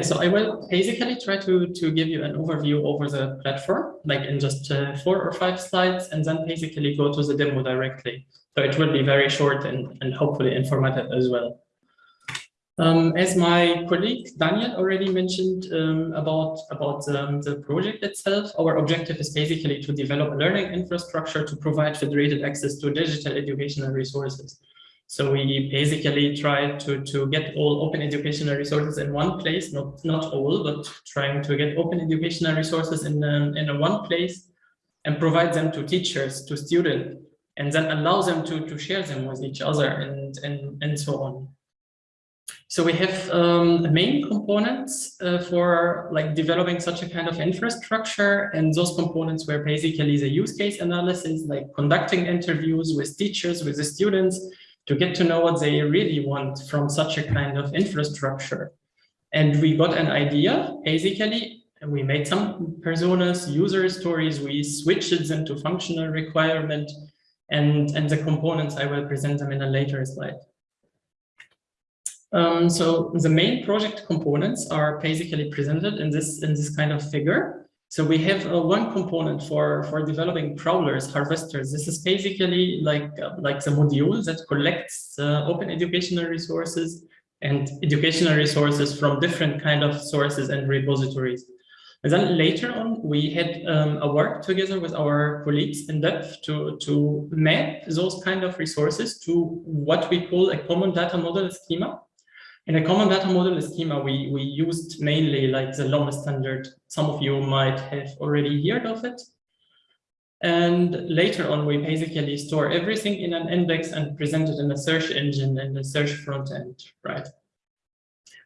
So I will basically try to, to give you an overview over the platform, like in just uh, four or five slides, and then basically go to the demo directly. So it will be very short and, and hopefully informative as well. Um, as my colleague Daniel already mentioned um, about, about um, the project itself, our objective is basically to develop a learning infrastructure to provide federated access to digital educational resources. So we basically try to, to get all open educational resources in one place, not, not all, but trying to get open educational resources in, um, in a one place and provide them to teachers, to students, and then allow them to, to share them with each other and, and, and so on. So we have um, main components uh, for like developing such a kind of infrastructure and those components were basically the use case analysis, like conducting interviews with teachers, with the students, to get to know what they really want from such a kind of infrastructure. And we got an idea, basically, we made some personas, user stories, we switched them to functional requirement, and, and the components, I will present them in a later slide. Um, so the main project components are basically presented in this in this kind of figure. So we have uh, one component for, for developing crawlers, harvesters. This is basically like, uh, like the module that collects uh, open educational resources and educational resources from different kind of sources and repositories. And then later on, we had um, a work together with our colleagues in depth to, to map those kind of resources to what we call a common data model schema. In a common data model schema, we, we used mainly like the LOM standard. Some of you might have already heard of it. And later on, we basically store everything in an index and present it in a search engine and a search front end, right?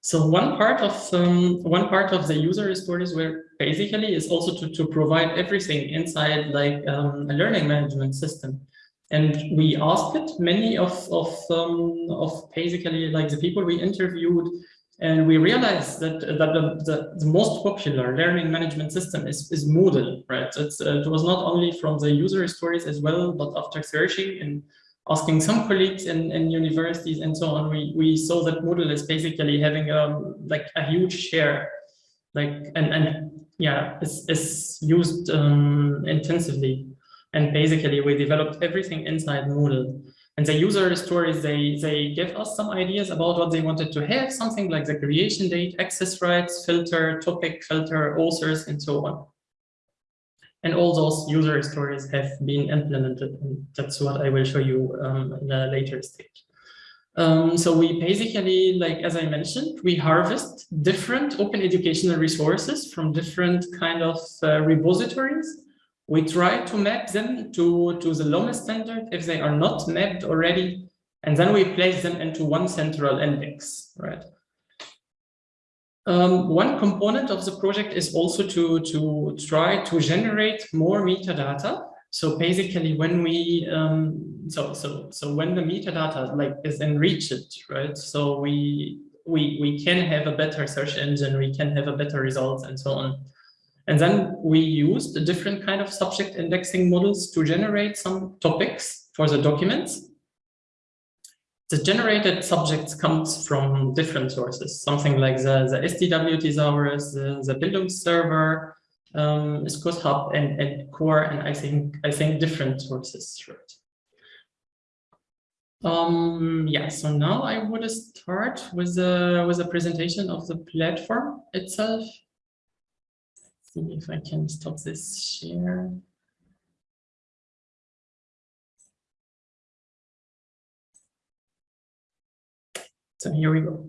So one part of um, one part of the user stories were basically is also to, to provide everything inside like um, a learning management system. And we asked it many of, of, um, of basically like the people we interviewed, and we realized that, that the, the, the most popular learning management system is, is Moodle, right? It's, uh, it was not only from the user stories as well, but after searching and asking some colleagues in, in universities and so on, we, we saw that Moodle is basically having um, like a huge share, like, and, and yeah, it's, it's used um, intensively. And basically we developed everything inside Moodle. And the user stories, they, they give us some ideas about what they wanted to have, something like the creation date, access rights, filter, topic, filter, authors, and so on. And all those user stories have been implemented. And that's what I will show you um, in a later stage. Um, so we basically, like, as I mentioned, we harvest different open educational resources from different kind of uh, repositories we try to map them to, to the LOM standard if they are not mapped already, and then we place them into one central index, right? Um, one component of the project is also to, to try to generate more metadata. So basically when we, um, so, so, so when the metadata like is enriched, right? So we, we, we can have a better search engine, we can have a better results and so on. And then we used different kind of subject indexing models to generate some topics for the documents. The generated subjects comes from different sources, something like the, the STW thesaurus, the, the Bildungsserver, um, SCOS and, and core, and I think I think different sources. Right? Um, yeah, so now I would start with a, with a presentation of the platform itself see if I can stop this share. So here we go.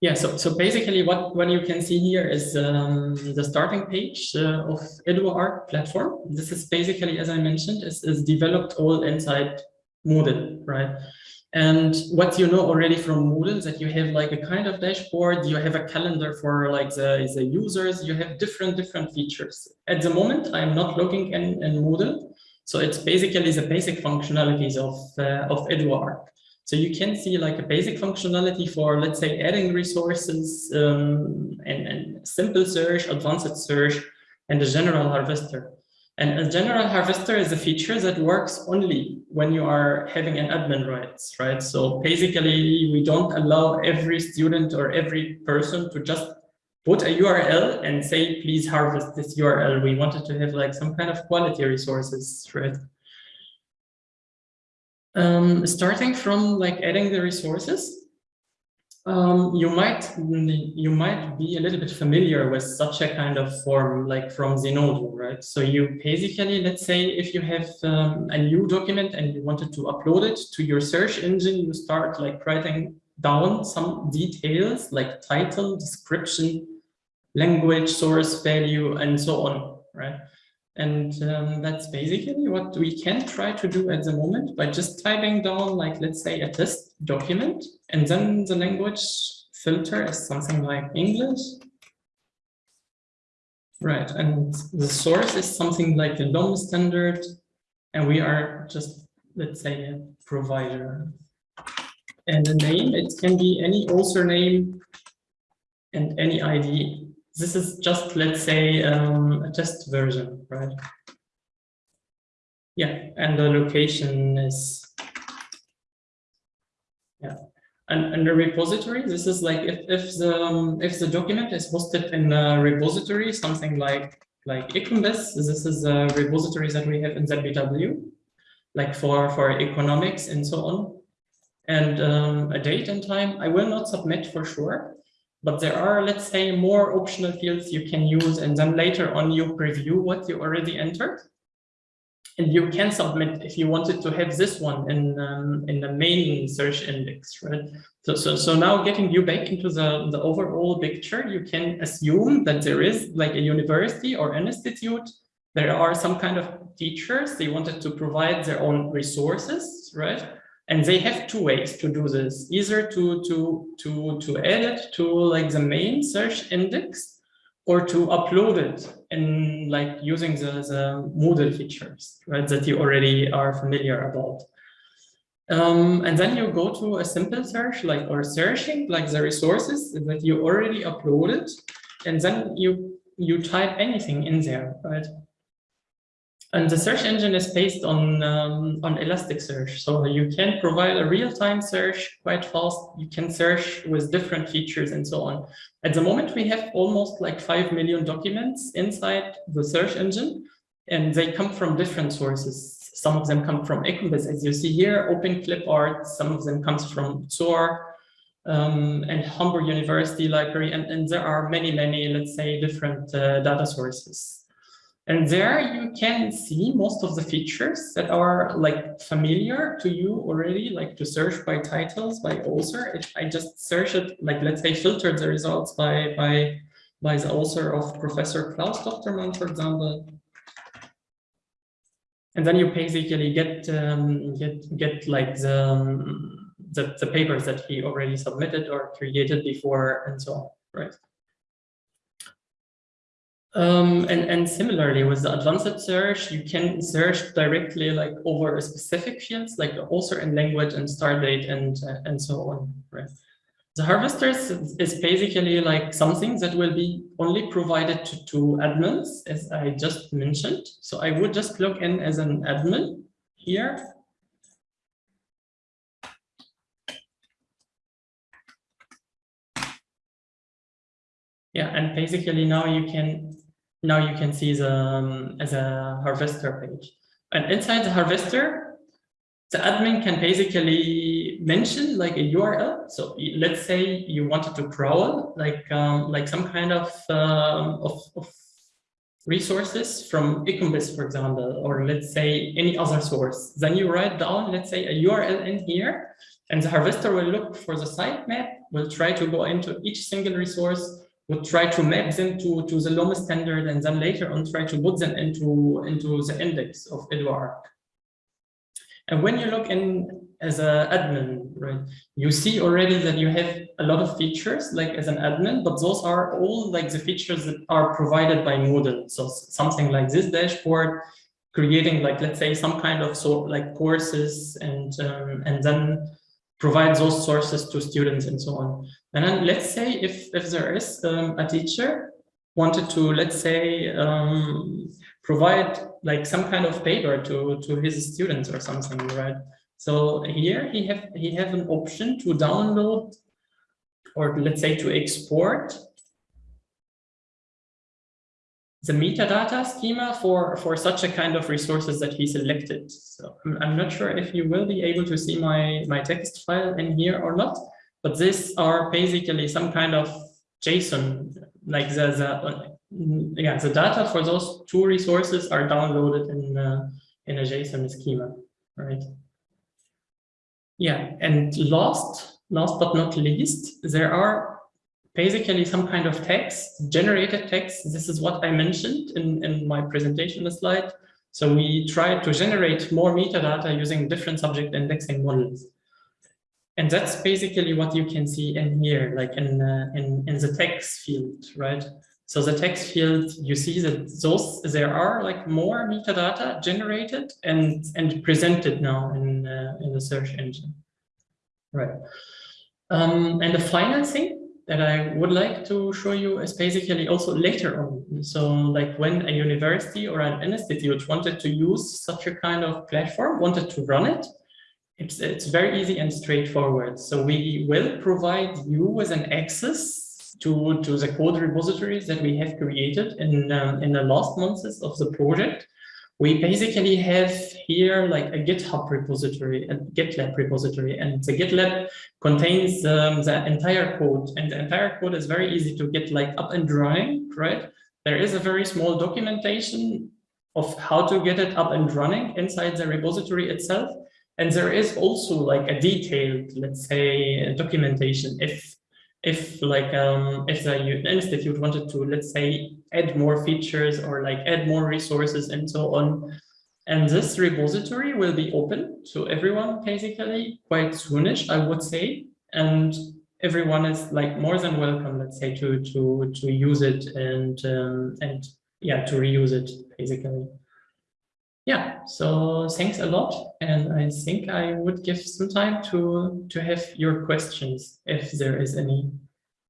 Yeah, so, so basically what, what you can see here is um, the starting page uh, of EduArc platform. This is basically, as I mentioned, is, is developed all inside Moodle, right? And what you know already from Moodle that you have like a kind of dashboard, you have a calendar for like the, the users, you have different, different features. At the moment, I'm not looking in, in Moodle. So it's basically the basic functionalities of, uh, of EduArc. So you can see like a basic functionality for, let's say, adding resources um, and, and simple search, advanced search, and the general harvester. And a general harvester is a feature that works only when you are having an admin rights, right? So basically, we don't allow every student or every person to just put a URL and say, please harvest this URL. We wanted to have like some kind of quality resources, right? Um, starting from like adding the resources, um, you might you might be a little bit familiar with such a kind of form like from Zenodo, right? So you basically, let's say if you have um, a new document and you wanted to upload it to your search engine, you start like writing down some details like title, description, language, source, value, and so on, right? And um, that's basically what we can try to do at the moment by just typing down, like, let's say a test document, and then the language filter is something like English. Right, and the source is something like the LOM standard, and we are just, let's say, a provider. And the name, it can be any author name and any ID this is just, let's say, um, a test version, right? Yeah, and the location is, yeah. And, and the repository, this is like if, if the um, if the document is hosted in a repository, something like like EconBiz, this is a repository that we have in ZBW, like for for economics and so on. And um, a date and time, I will not submit for sure, but there are, let's say, more optional fields you can use, and then later on you preview what you already entered. And you can submit if you wanted to have this one in um, in the main search index, right? So, so, so now getting you back into the, the overall picture, you can assume that there is like a university or an institute. There are some kind of teachers, they wanted to provide their own resources, right? And they have two ways to do this, either to, to, to, to add it to like the main search index or to upload it in like using the, the Moodle features, right, that you already are familiar about. Um, and then you go to a simple search like or searching like the resources that you already uploaded. And then you you type anything in there right and the search engine is based on, um, on Elasticsearch. So you can provide a real-time search quite fast. You can search with different features and so on. At the moment, we have almost like 5 million documents inside the search engine, and they come from different sources. Some of them come from EconBiz, as you see here, OpenClipArt. Some of them comes from Tor um, and Hamburg University Library. And, and there are many, many, let's say, different uh, data sources. And there you can see most of the features that are like familiar to you already, like to search by titles, by author. If I just search it, like let's say filtered the results by by by the author of Professor Klaus Tochtermann, for example. And then you basically get um, get get like the, um, the the papers that he already submitted or created before and so on, right? Um, and, and similarly with the advanced search, you can search directly like over a specific fields like author and language and start date and, uh, and so on, right? The harvesters is basically like something that will be only provided to, to admins, as I just mentioned. So I would just log in as an admin here. Yeah, and basically now you can now you can see the um, as a harvester page. And inside the harvester, the admin can basically mention like a URL. So let's say you wanted to crawl like um, like some kind of, um, of, of resources from EconBiz, for example, or let's say any other source. Then you write down, let's say a URL in here, and the harvester will look for the sitemap, will try to go into each single resource, would try to map them to, to the LOM standard and then later on try to put them into, into the index of EduArc. And when you look in as an admin, right, you see already that you have a lot of features like as an admin, but those are all like the features that are provided by Moodle. So something like this dashboard, creating like, let's say some kind of sort like courses and, um, and then provide those sources to students and so on. And then let's say if, if there is um, a teacher wanted to, let's say, um, provide like some kind of paper to, to his students or something, right? So here he have he have an option to download or let's say to export the metadata schema for, for such a kind of resources that he selected. So I'm, I'm not sure if you will be able to see my, my text file in here or not, but these are basically some kind of JSON, like the, the yeah, the data for those two resources are downloaded in, uh, in a JSON schema, right? Yeah, and last, last but not least, there are basically some kind of text, generated text. This is what I mentioned in, in my presentation slide. So we try to generate more metadata using different subject indexing models. And that's basically what you can see in here, like in, uh, in, in the text field, right? So the text field, you see that those there are like more metadata generated and and presented now in uh, in the search engine, right? Um, and the final thing that I would like to show you is basically also later on. So like when a university or an institute wanted to use such a kind of platform, wanted to run it, it's, it's very easy and straightforward. So we will provide you with an access to, to the code repositories that we have created in, um, in the last months of the project we basically have here like a GitHub repository, a GitLab repository, and the GitLab contains um, the entire code, and the entire code is very easy to get like up and running, right? There is a very small documentation of how to get it up and running inside the repository itself. And there is also like a detailed, let's say, documentation if if like um, if the institute wanted to, let's say, add more features or like add more resources and so on. And this repository will be open to everyone basically quite soonish, I would say. And everyone is like more than welcome, let's say, to to to use it and um, and yeah, to reuse it basically. Yeah, so thanks a lot. And I think I would give some time to to have your questions if there is any.